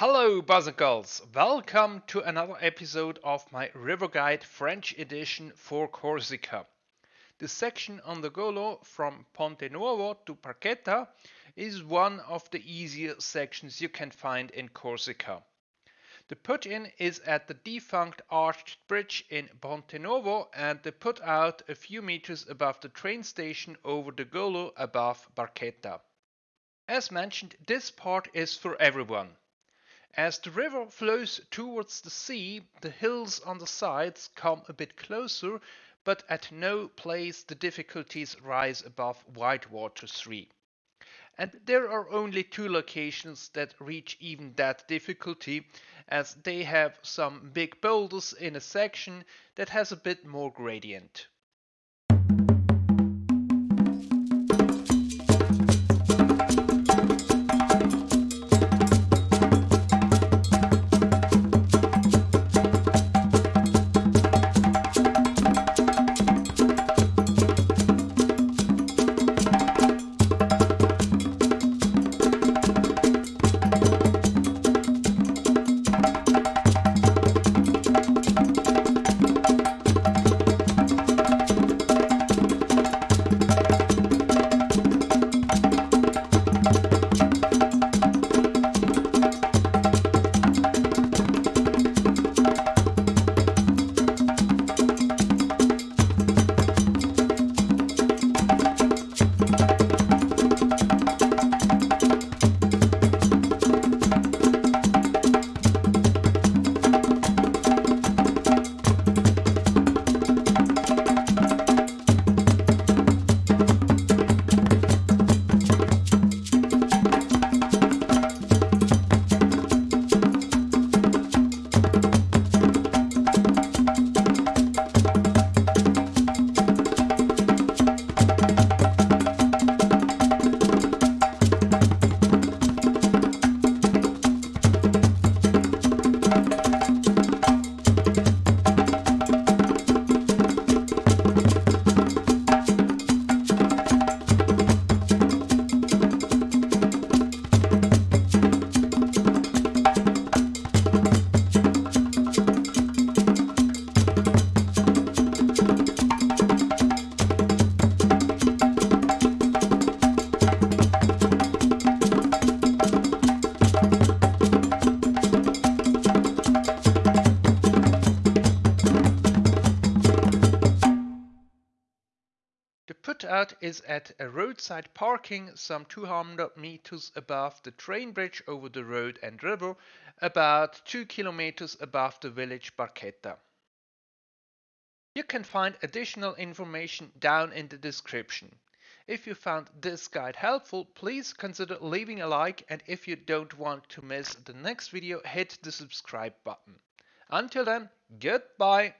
Hello, Buzzicles! Welcome to another episode of my River Guide French edition for Corsica. The section on the Golo from Ponte Nuovo to Barchetta is one of the easier sections you can find in Corsica. The put-in is at the defunct arched bridge in Ponte Nuovo and the put-out a few meters above the train station over the Golo above Barchetta. As mentioned, this part is for everyone. As the river flows towards the sea, the hills on the sides come a bit closer, but at no place the difficulties rise above Whitewater 3. And there are only two locations that reach even that difficulty, as they have some big boulders in a section that has a bit more gradient. The put-out is at a roadside parking some 200 meters above the train bridge over the road and river, about 2 kilometers above the village Barchetta. You can find additional information down in the description. If you found this guide helpful, please consider leaving a like and if you don't want to miss the next video, hit the subscribe button. Until then, goodbye!